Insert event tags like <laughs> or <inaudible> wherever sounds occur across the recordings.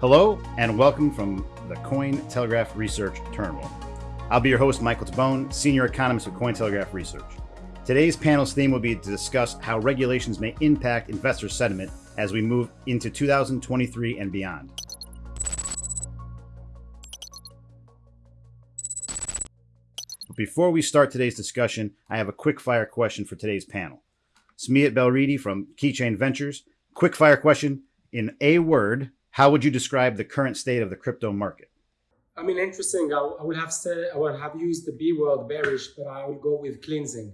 Hello, and welcome from the Cointelegraph Research Terminal. I'll be your host, Michael Tabone, Senior Economist with Cointelegraph Research. Today's panel's theme will be to discuss how regulations may impact investor sentiment as we move into 2023 and beyond. Before we start today's discussion, I have a quick fire question for today's panel. Smiat Belridi from Keychain Ventures. Quick fire question in a word, how would you describe the current state of the crypto market? I mean, interesting. I, I would have said I would have used the B word, bearish, but I would go with cleansing.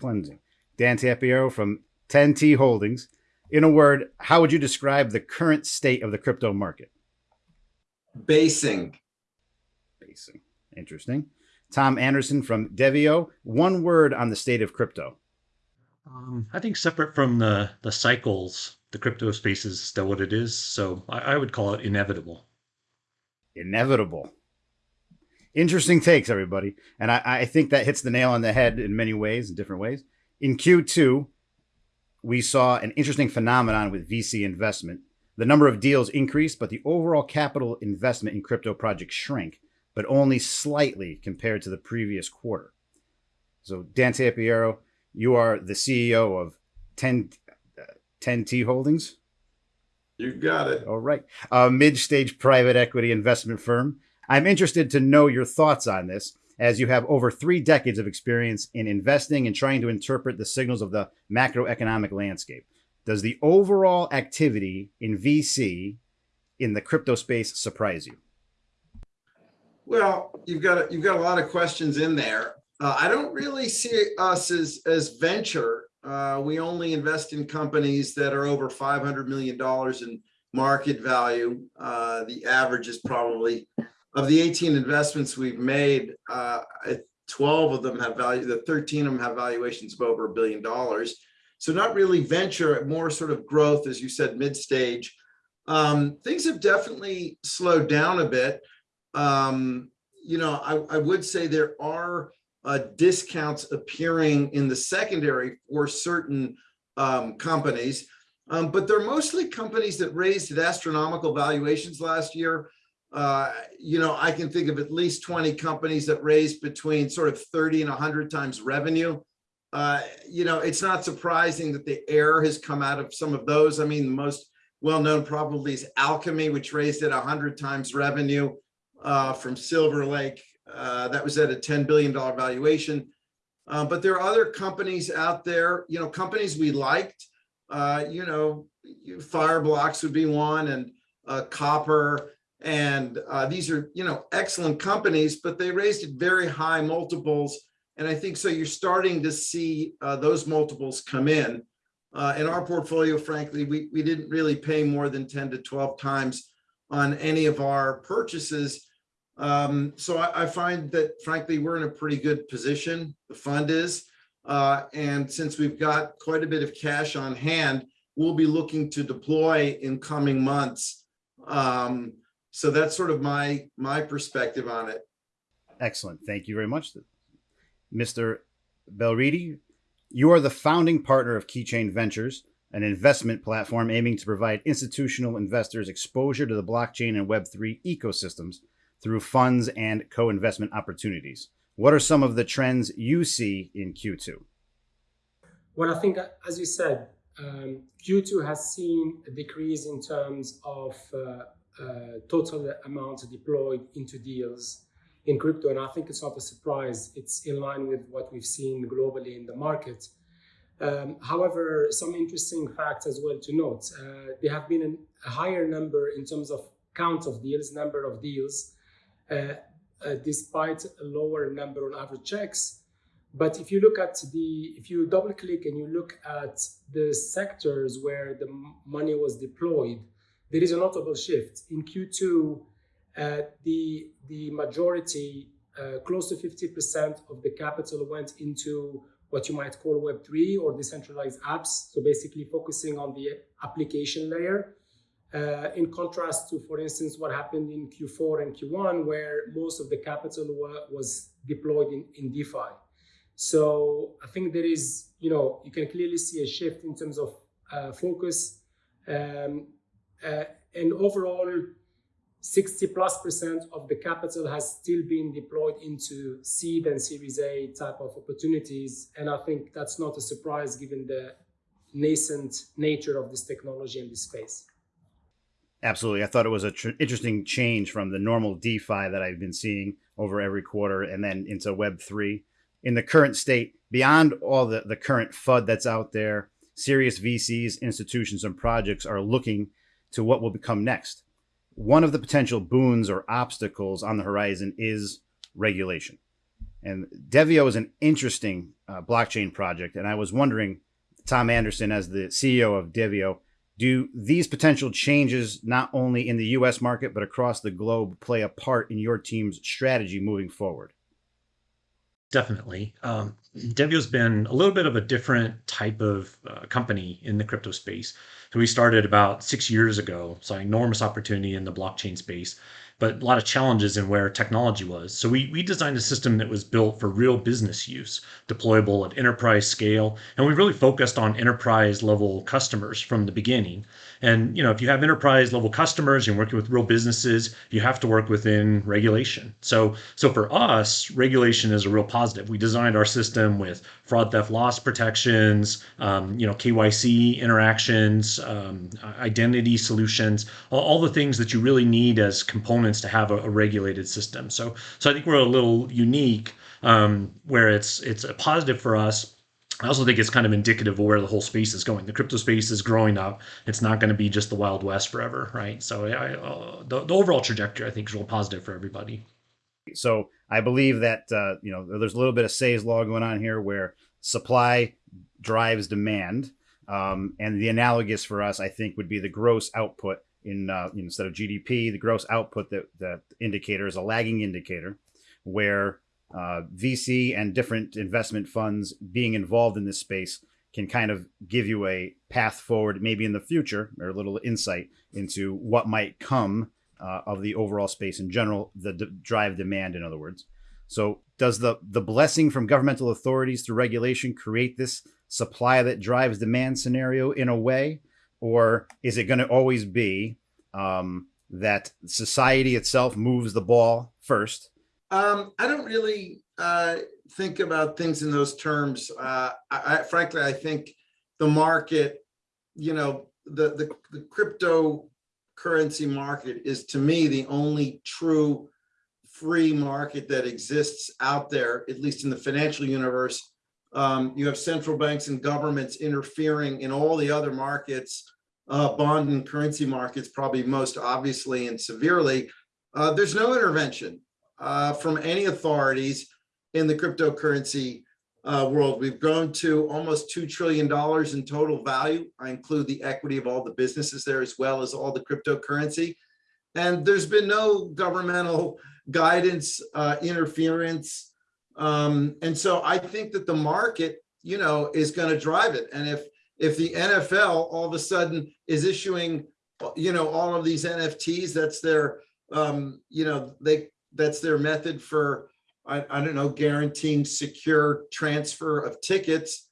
Cleansing. Dan Tapiero from 10T Holdings. In a word, how would you describe the current state of the crypto market? Basing. Basing. Interesting. Tom Anderson from Devvio. One word on the state of crypto. Um, I think separate from the the cycles, the crypto space is still what it is. So I, I would call it inevitable. Inevitable. Interesting takes, everybody. And I, I think that hits the nail on the head in many ways, in different ways. In Q2, we saw an interesting phenomenon with VC investment. The number of deals increased, but the overall capital investment in crypto projects shrank, but only slightly compared to the previous quarter. So, Dan Tapiero, you are the CEO of 10, uh, 10T Holdings. You got it. All right. A mid stage private equity investment firm. I'm interested to know your thoughts on this, as you have over three decades of experience in investing and trying to interpret the signals of the macroeconomic landscape. Does the overall activity in VC in the crypto space surprise you? Well, you've got a, you've got a lot of questions in there. Uh, I don't really see us as as venture. Uh, we only invest in companies that are over five hundred million dollars in market value. Uh, the average is probably of the 18 investments we've made, uh, 12 of them have value. The 13 of them have valuations of over a billion dollars. So not really venture, more sort of growth, as you said, mid stage. Um, things have definitely slowed down a bit. Um, you know, I, I would say there are uh, discounts appearing in the secondary for certain um, companies, um, but they're mostly companies that raised at astronomical valuations last year. Uh, you know, I can think of at least 20 companies that raised between sort of 30 and 100 times revenue. Uh, you know, it's not surprising that the air has come out of some of those. I mean, the most well-known probably is Alchemy, which raised at 100 times revenue uh, from Silver Lake. Uh, that was at a $10 billion valuation. Uh, but there are other companies out there, you know, companies we liked, uh, you know, Fireblocks would be one and uh, Copper. And uh, these are, you know, excellent companies, but they raised very high multiples. And I think so you're starting to see those multiples come in. in our portfolio, frankly, we, we didn't really pay more than 10 to 12 times on any of our purchases. Um, so I, I, find that frankly, we're in a pretty good position. The fund is, uh, and since we've got quite a bit of cash on hand, we'll be looking to deploy in coming months. Um, so that's sort of my my perspective on it. Excellent. Thank you very much. Mr. Belridi, you are the founding partner of Keychain Ventures, an investment platform aiming to provide institutional investors exposure to the blockchain and Web3 ecosystems through funds and co-investment opportunities. What are some of the trends you see in Q2? Well, I think, as you said, um, Q2 has seen a decrease in terms of uh, uh, total amounts deployed into deals in crypto. And I think it's not a surprise. It's in line with what we've seen globally in the market. Um, however, some interesting facts as well to note. Uh, there have been an, a higher number in terms of count of deals, number of deals, despite a lower number on average checks. But if you look at the, if you double click and you look at the sectors where the money was deployed, there is a notable shift. In Q2, uh, the, the majority, uh, close to 50% of the capital went into what you might call Web3 or decentralized apps. So basically focusing on the application layer. Uh, in contrast to, for instance, what happened in Q4 and Q1, where most of the capital was deployed in, in DeFi. So I think there is, you know, you can clearly see a shift in terms of uh, focus. Um, uh, and overall, 60 plus percent of the capital has still been deployed into seed and Series A type of opportunities. And I think that's not a surprise given the nascent nature of this technology and this space. Absolutely. I thought it was a tr- interesting change from the normal DeFi that I've been seeing over every quarter and then into Web3. In the current state, beyond all the, the current FUD that's out there, serious VCs, institutions, and projects are looking to what will become next. One of the potential boons or obstacles on the horizon is regulation. And Devvio is an interesting uh, blockchain project. And I was wondering, Tom Anderson, as the CEO of Devvio, do these potential changes, not only in the US market, but across the globe, play a part in your team's strategy moving forward? Definitely. Um, Devvio's been a little bit of a different type of uh, company in the crypto space. So we started about six years ago, saw enormous opportunity in the blockchain space, but a lot of challenges in where technology was. So we, we designed a system that was built for real business use, deployable at enterprise scale, and we really focused on enterprise level customers from the beginning. And you know, if you have enterprise level customers, you're working with real businesses, you have to work within regulation. So so for us, regulation is a real positive. We designed our system with fraud, theft, loss protections, um, you know, KYC interactions, um, identity solutions, all, all, the things that you really need as components to have a, a regulated system. So so I think we're a little unique um, where it's it's a positive for us I also think it's kind of indicative of where the whole space is going. The crypto space is growing up. It's not going to be just the Wild West forever, right? So I, uh, the, the overall trajectory, I think, is real positive for everybody. So I believe that uh, you know there's a little bit of Say's law going on here, where supply drives demand, um, and the analogous for us, I think, would be the gross output in uh, instead of GDP, the gross output that that indicator is a lagging indicator, where uh, VC and different investment funds being involved in this space can kind of give you a path forward, maybe in the future, or a little insight into what might come uh, of the overall space in general, the drive demand, in other words. So, does the the blessing from governmental authorities through regulation create this supply that drives demand scenario in a way, or is it going to always be um, that society itself moves the ball first um, I don't really uh, think about things in those terms. Uh, I, I, frankly, I think the market, you know, the, the, the cryptocurrency market is to me the only true free market that exists out there, at least in the financial universe. Um, you have central banks and governments interfering in all the other markets, uh, bond and currency markets, probably most obviously and severely. Uh, there's no intervention uh, from any authorities in the cryptocurrency uh, world. We've grown to almost $2 trillion in total value. I include the equity of all the businesses there as well as all the cryptocurrency. And there's been no governmental <laughs> guidance, uh, interference. Um, and so I think that the market, you know, is going to drive it. And if if the NFL all of a sudden is issuing, you know, all of these NFTs, that's their, um, you know, they that's their method for, I, I don't know, guaranteeing secure transfer of tickets,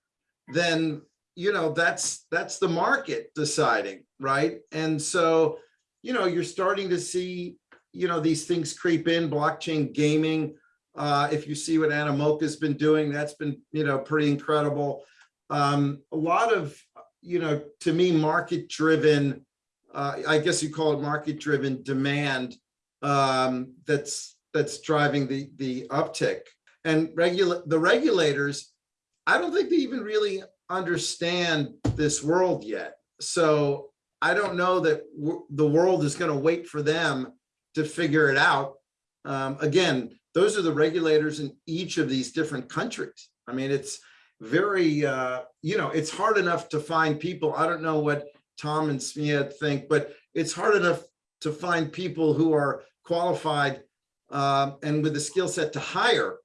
then, you know, that's, that's the market deciding, right? And so, you know, you're starting to see, you know, these things creep in, blockchain gaming. Uh, if you see what Animoca's been doing, that's been, you know, pretty incredible. Um, a lot of, you know, to me, market driven, uh, I guess you call it market driven demand um, that's that's driving the the uptick. And regula- the regulators, I don't think they even really understand this world yet. So I don't know that the world is going to wait for them to figure it out. Um, again, those are the regulators in each of these different countries. I mean, it's very, uh, you know, it's hard enough to find people. I don't know what Tom and Smia think, but it's hard enough to find people who are qualified um, and with the skill set to hire.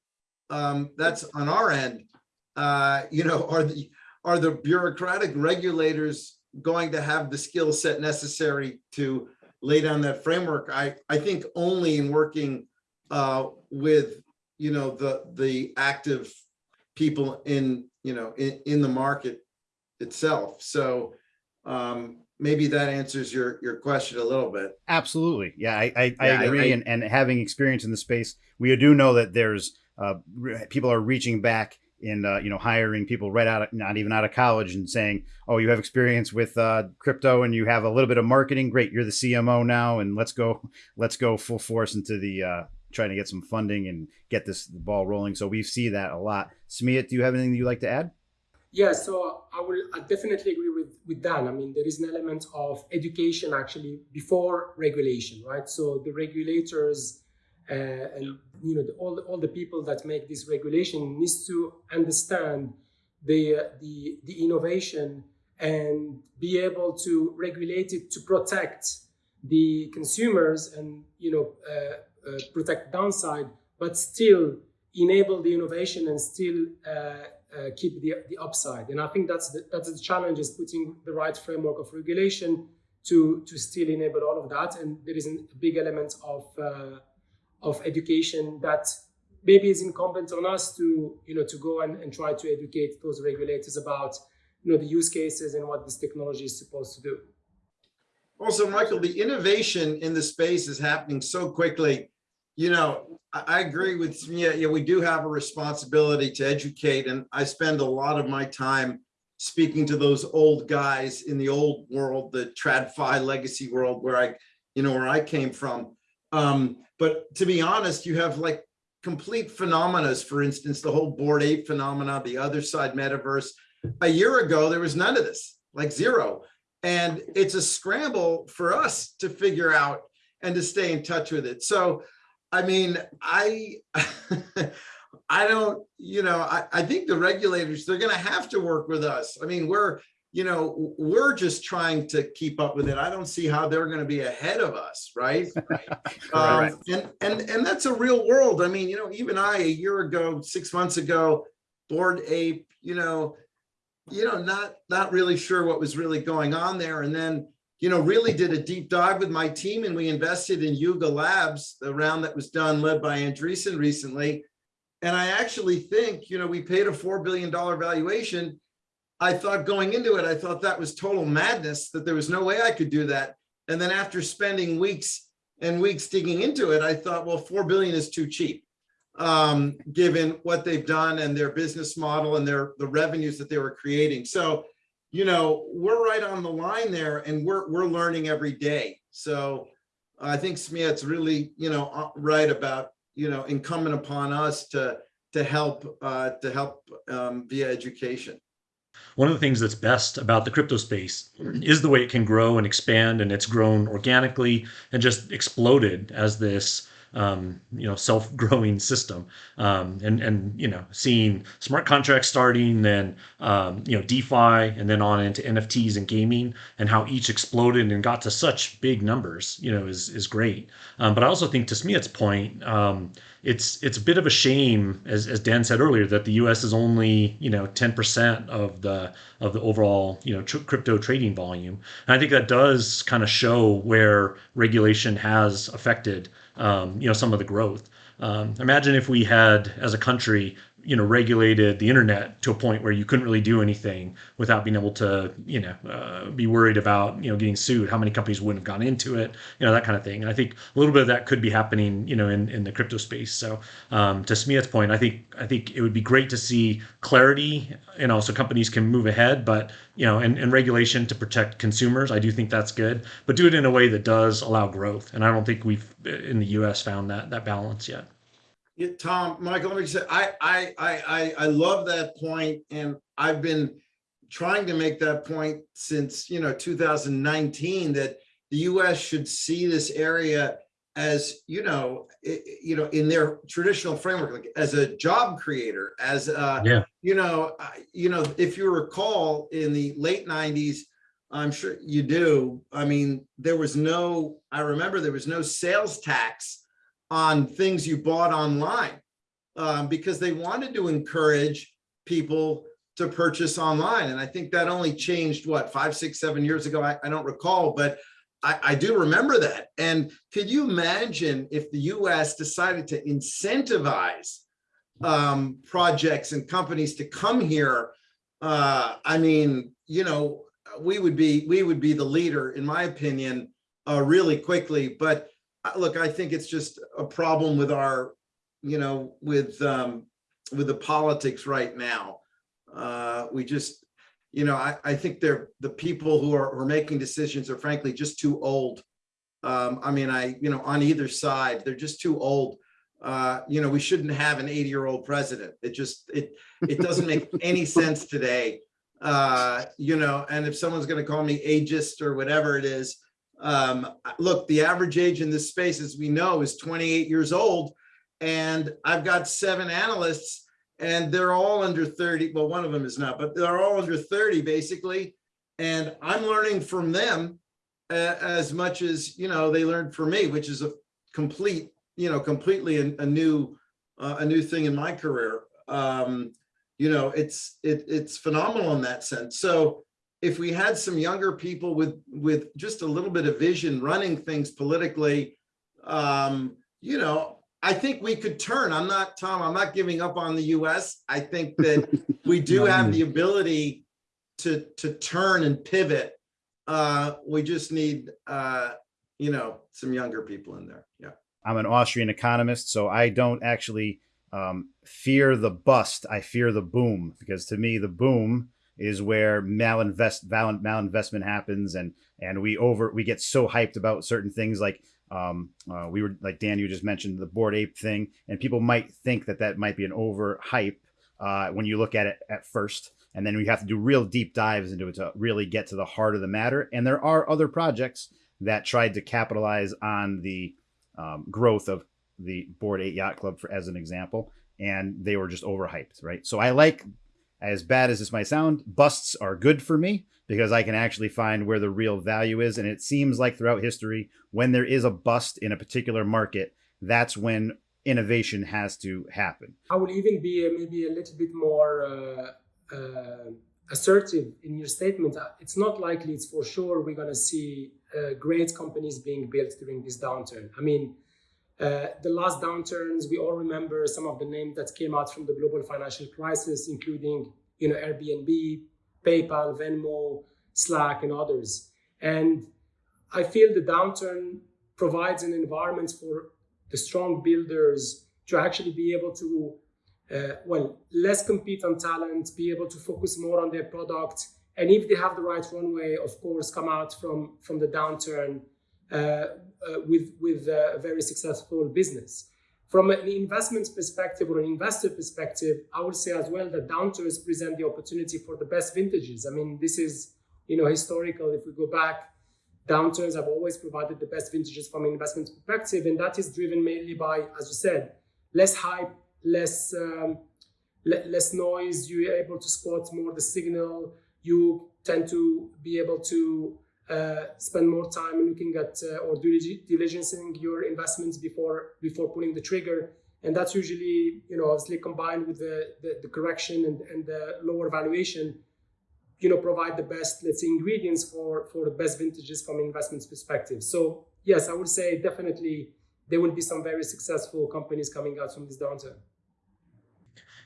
Um, that's on our end. Uh, you know, are the are the bureaucratic regulators going to have the skill set necessary to lay down that framework? I I think only in working uh, with you know the the active people in you know in, in the market itself. So um, maybe that answers your, your question a little bit. Absolutely. Yeah, I, I, Yeah, I- agree. I- and, and having experience in the space, we do know that there's uh, people are reaching back in, uh, you know, hiring people right out of, not even out of college and saying, oh, you have experience with uh, crypto and you have a little bit of marketing. Great. You're the CMO now. And let's go, let's go full force into the, uh, trying to get some funding and get this ball rolling. So we see that a lot. Smeet, do you have anything that you'd like to add? Yeah, so I will I definitely agree with, with Dan. I mean, there is an element of education actually before regulation, right? So the regulators uh, and you know the, all the, all the people that make this regulation needs to understand the uh, the the innovation and be able to regulate it to protect the consumers and you know uh, protect downside, but still enable the innovation and still uh, uh, keep the, the upside. And I think that's the, that's the challenge is putting the right framework of regulation to to still enable all of that. And there is a big element of uh, of education that maybe is incumbent on us to you know to go and, and try to educate those regulators about you know the use cases and what this technology is supposed to do. Also, Michael, the innovation in the space is happening so quickly. You know, I, agree with, yeah, yeah, we do have a responsibility to educate and I spend a lot of my time speaking to those old guys in the old world, the TradFi legacy world where I, you know, where I came from. Um, but to be honest, you have like complete phenomena, for instance, the whole Bored Ape phenomena, the other side metaverse. A year ago, there was none of this, like zero. And it's a scramble for us to figure out and to stay in touch with it. So, I mean, I, <laughs> I don't, you know, I, I think the regulators, they're going to have to work with us. I mean, we're, you know, we're just trying to keep up with it. I don't see how they're going to be ahead of us, <laughs> right? Um, Correct. and and and that's a real world. I mean, you know, even I a year ago, six months ago, Bored Ape, you know, you know, not not really sure what was really going on there. And then, you know, really did a deep dive with my team and we invested in Yuga Labs, the round that was done led by Andreessen recently. And I actually think, you know, we paid a $4 billion valuation. I thought going into it, I thought that was total madness, that there was no way I could do that. And then after spending weeks and weeks digging into it, I thought, well, 4 billion is too cheap, um, given what they've done and their business model and their the revenues that they were creating. So, you know, we're right on the line there and we're, we're learning every day. So I think Smeet's really, you know, uh, right about, you know, incumbent upon us to, to help, uh, to help um, via education. One of the things that's best about the crypto space is the way it can grow and expand, and it's grown organically and just exploded as this um, you know self-growing system. Um, and and you know seeing smart contracts starting, then um, you know DeFi, and then on into NFTs and gaming, and how each exploded and got to such big numbers, you know, is is great. Um, but I also think to Smeet's point, um, it's it's a bit of a shame, as, as Dan said earlier, that the U.S. is only you know 10% of the of the overall you know tr- crypto trading volume. And I think that does kind of show where regulation has affected um, you know some of the growth. Um, imagine if we had, as a country, you know, regulated the internet to a point where you couldn't really do anything without being able to, you know, uh, be worried about, you know, getting sued. How many companies wouldn't have gone into it, you know, that kind of thing. And I think a little bit of that could be happening, you know, in, in the crypto space. So um, to Smeet's point, I think I think it would be great to see clarity, you know, so companies can move ahead, but you know, and, and regulation to protect consumers. I do think that's good, but do it in a way that does allow growth. And I don't think we've in the U.S. found that that balance yet. Yeah, Tom, Michael, let me just say, I, I, I, I, I love that point, and I've been trying to make that point since, you know, 2019, that the US should see this area as, you know, i- i- you know, in their traditional framework, like as a job creator, as a, Yeah. you know, you know, if you recall in the late 90s, I'm sure you do. I mean, there was no, I remember there was no sales tax on things you bought online um, because they wanted to encourage people to purchase online. And I think that only changed what, five, six, seven years ago. I, I don't recall, but I, I do remember that. And could you imagine if the US decided to incentivize um, projects and companies to come here? Uh, I mean, you know, we would be, we would be the leader, in my opinion, uh, really quickly. But look, I think it's just a problem with our, you know, with, um, with the politics right now. Uh, we just, you know, I, I think they're, the people who are, who are making decisions are frankly just too old. Um, I mean, I, you know, on either side, they're just too old. Uh, you know, we shouldn't have an 80 year old president. It just, it, it doesn't make any <laughs> sense today. Uh, you know, and if someone's going to call me ageist or whatever it is, um, look, the average age in this space, as we know, is 28 years old. And I've got seven analysts and they're all under 30. Well, one of them is not, but they're all under 30 basically. And I'm learning from them as much as, you know, they learned from me, which is a complete, you know, completely a, a new, uh, a new thing in my career. Um, you know, it's, it, it's phenomenal in that sense. So if we had some younger people with, with just a little bit of vision running things politically, um, you know, I think we could turn. I'm not, Tom, I'm not giving up on the US. I think that <laughs> we do have the ability to, to turn and pivot. Uh, we just need, uh, you know, some younger people in there. Yeah. I'm an Austrian economist, so I don't actually um, fear the bust. I fear the boom because to me, the boom is where malinvest malinvestment happens, and and we over we get so hyped about certain things like um, uh, we were like Dan, you just mentioned the Bored Ape thing, and people might think that that might be an over hype uh, when you look at it at first, and then we have to do real deep dives into it to really get to the heart of the matter. And there are other projects that tried to capitalize on the um, growth of the Bored Ape Yacht Club, for as an example, and they were just overhyped, right? So I like, as bad as this might sound, busts are good for me because I can actually find where the real value is. And it seems like throughout history, when there is a bust in a particular market, that's when innovation has to happen. I will even be maybe a little bit more uh, uh, assertive in your statement. It's not likely, it's for sure, we're going to see uh, great companies being built during this downturn. I mean, uh, the last downturns, we all remember some of the names that came out from the global financial crisis, including you know Airbnb, PayPal, Venmo, Slack, and others. And I feel the downturn provides an environment for the strong builders to actually be able to, uh, well, less compete on talent, be able to focus more on their product, and if they have the right runway, of course, come out from from the downturn uh, uh, with with a very successful business. From an investment perspective or an investor perspective, I would say as well that downturns present the opportunity for the best vintages. I mean, this is, you know, historical. If we go back, downturns have always provided the best vintages from an investment perspective. And that is driven mainly by, as you said, less hype, less, um, le less noise. You're able to spot more the signal. You tend to be able to spend more time looking at uh, or diligencing your investments before before pulling the trigger. And that's usually you know obviously combined with the, the, the correction and, and the lower valuation you know provide the best let's say ingredients for for the best vintages from investments perspective. So yes i would say definitely there will be some very successful companies coming out from this downturn.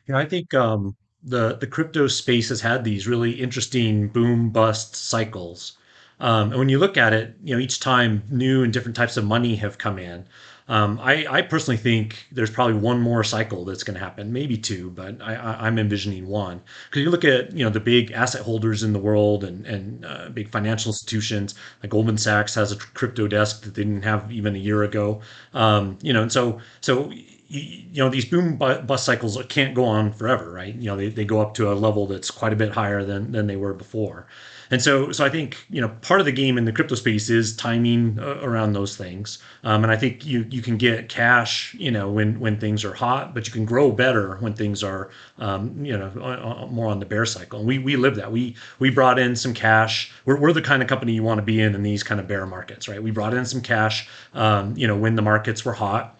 Yeah i think um, the the crypto space has had these really interesting boom bust cycles um, and when you look at it, you know, each time new and different types of money have come in. Um, I, I, personally think there's probably one more cycle that's going to happen, maybe two, but I, am envisioning one. Because you look at you know the big asset holders in the world and and uh, big financial institutions like Goldman Sachs has a crypto desk that they didn't have even a year ago. Um, you know, and so so you know these boom bust cycles can't go on forever, right? You know they, they go up to a level that's quite a bit higher than than they were before. And so, so I think you know part of the game in the crypto space is timing uh, around those things. Um, and I think you you can get cash, you know, when when things are hot, but you can grow better when things are, um, you know, more on the bear cycle. And we we live that. We we brought in some cash. We're we're the kind of company you want to be in in these kind of bear markets, right? We brought in some cash, um, you know, when the markets were hot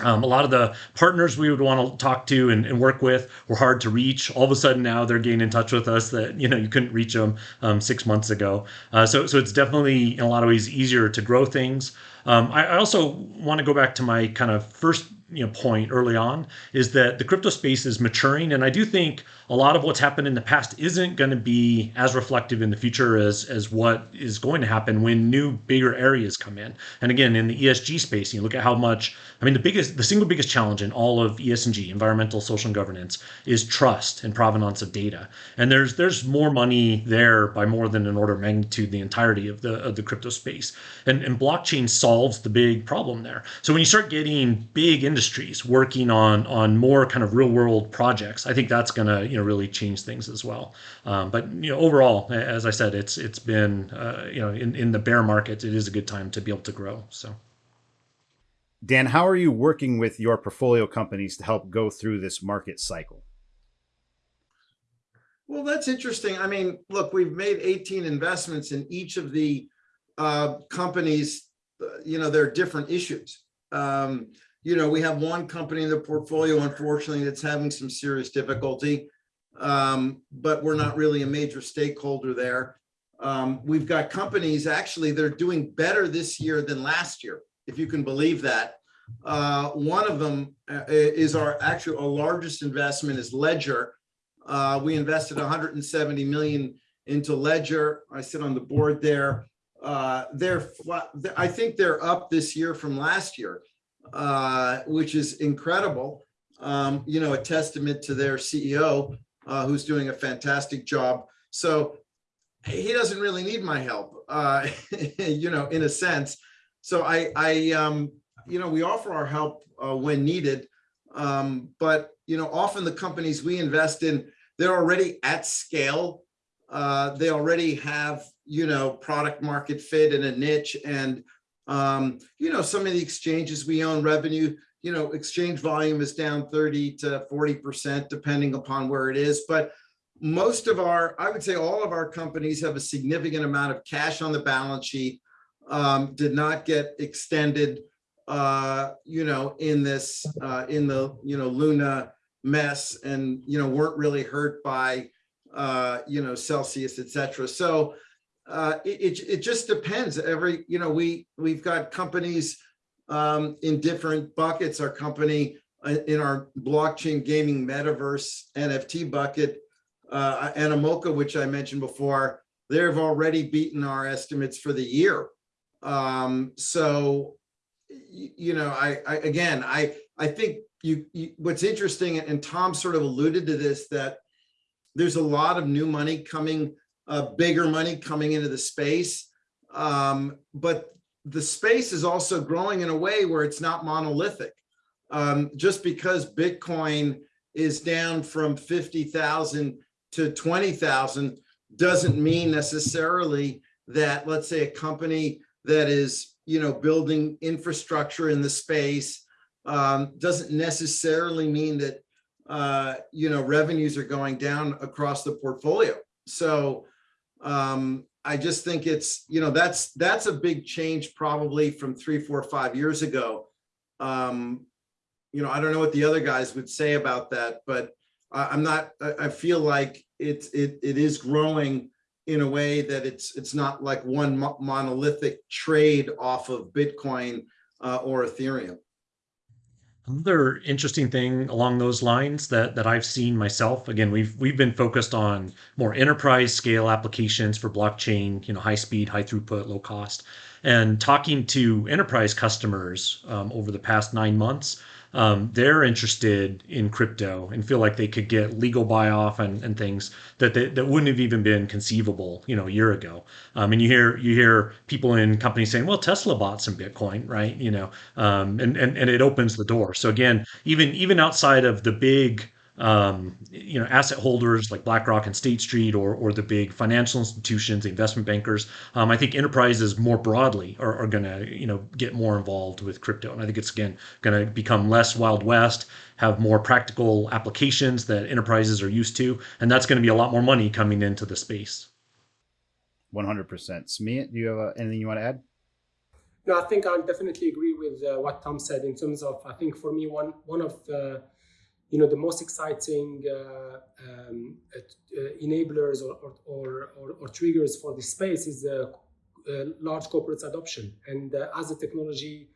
um, a lot of the partners we would want to talk to and, and, work with were hard to reach. All of a sudden now they're getting in touch with us that you know you couldn't reach them um, six months ago. Uh, so so it's definitely in a lot of ways easier to grow things. Um, I, I also want to go back to my kind of first you know point early on is that the crypto space is maturing and i do think a lot of what's happened in the past isn't going to be as reflective in the future as as what is going to happen when new bigger areas come in. And again in the esg space you look at how much i mean the biggest the single biggest challenge in all of esg environmental social and governance is trust and provenance of data. And there's there's more money there by more than an order of magnitude the entirety of the of the crypto space. And, and blockchain solves the big problem there. So when you start getting big industry industries working on on more kind of real world projects. I think that's going to you know really change things as well. Um, but you know overall, as I said, it's it's been uh, you know in in the bear market, it is a good time to be able to grow. So. Dan, how are you working with your portfolio companies to help go through this market cycle? Well, that's interesting. I mean, look, we've made 18 investments in each of the uh, companies. Uh, you know, there are different issues. Um, you know, we have one company in the portfolio, unfortunately, that's having some serious difficulty, um, but we're not really a major stakeholder there. Um, we've got companies actually that are doing better this year than last year, if you can believe that. Uh, one of them uh, is our actual our largest investment is Ledger. Uh, we invested 170 million into Ledger. I sit on the board there. Uh, they're, I think they're up this year from last year uh, which is incredible. Um, you know, a testament to their CEO, uh, who's doing a fantastic job. So he doesn't really need my help, uh, <laughs> you know, in a sense. So I, I, um, you know, we offer our help uh, when needed, um, but you know, often the companies we invest in, they're already at scale. Uh, they already have, you know, product market fit in a niche, and um, you know, some of the exchanges we own revenue, you know, exchange volume is down 30 to 40%, depending upon where it is. But most of our, I would say all of our companies have a significant amount of cash on the balance sheet, um, did not get extended, uh, you know, in this, uh, in the, you know, Luna mess and, you know, weren't really hurt by, uh, you know, Celsius, et cetera. So, uh, it, it, just depends. Every, you know, we, we've got companies um, in different buckets. Our company uh, in our blockchain gaming metaverse NFT bucket, uh, Animoca, which I mentioned before, they've already beaten our estimates for the year. Um, so, you know, I, I, again, I, I think you, you, what's interesting, and Tom sort of alluded to this, that there's a lot of new money coming uh, bigger money coming into the space. Um, but the space is also growing in a way where it's not monolithic. Um, just because Bitcoin is down from 50,000 to 20,000 doesn't mean necessarily that, let's say, a company that is, you know, building infrastructure in the space um, doesn't necessarily mean that, uh, you know, revenues are going down across the portfolio. So um, I just think it's, you know, that's that's a big change probably from three, four, five years ago. Um, you know, I don't know what the other guys would say about that, but I, am not, I, I feel like it's, it, it is growing in a way that it's, it's not like one mo monolithic trade off of Bitcoin uh, or Ethereum. Another interesting thing along those lines that, that I've seen myself, again, we've we've been focused on more enterprise scale applications for blockchain, you know, high speed, high throughput, low cost. And talking to enterprise customers um, over the past nine months, um, they're interested in crypto and feel like they could get legal buy off and, and things that they, that wouldn't have even been conceivable, you know, a year ago. Um, and you hear you hear people in companies saying, "Well, Tesla bought some Bitcoin, right?" You know, um, and and and it opens the door. So again, even even outside of the big um, you know, asset holders like BlackRock and State Street, or or the big financial institutions, investment bankers. Um, I think enterprises more broadly are, are going to you know get more involved with crypto, and I think it's again going to become less wild west, have more practical applications that enterprises are used to, and that's going to be a lot more money coming into the space. One hundred percent. Smeet, do you have uh, anything you want to add? No, I think I definitely agree with uh, what Tom said in terms of I think for me one one of the you know, the most exciting uh, um, uh, enablers or, or, or, or, triggers for this space is uh, large corporates adoption. And uh, as the technology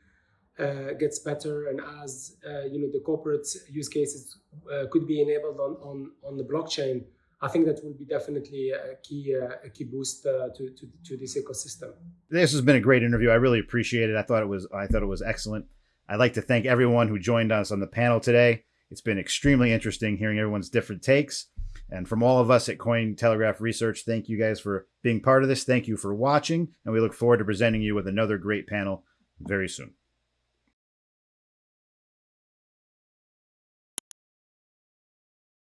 uh, gets better and as uh, you know the corporate use cases uh, could be enabled on, on, on the blockchain, I think that will be definitely a key uh, a key boost uh, to, to to this ecosystem. This has been a great interview. I really appreciate it. I thought it was I thought it was excellent. I'd like to thank everyone who joined us on the panel today. It's been extremely interesting hearing everyone's different takes. And from all of us at Cointelegraph Research, thank you guys for being part of this. Thank you for watching, and we look forward to presenting you with another great panel very soon.